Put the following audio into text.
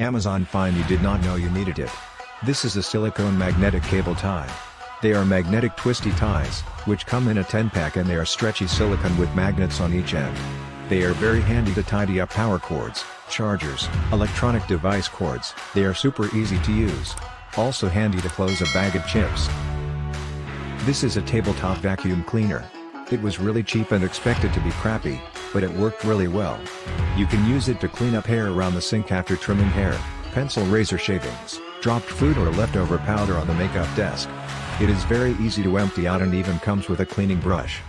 Amazon find you did not know you needed it. This is a silicone magnetic cable tie. They are magnetic twisty ties, which come in a 10-pack and they are stretchy silicone with magnets on each end. They are very handy to tidy up power cords, chargers, electronic device cords. They are super easy to use. Also handy to close a bag of chips. This is a tabletop vacuum cleaner. It was really cheap and expected to be crappy, but it worked really well. You can use it to clean up hair around the sink after trimming hair, pencil razor shavings, dropped food or leftover powder on the makeup desk. It is very easy to empty out and even comes with a cleaning brush.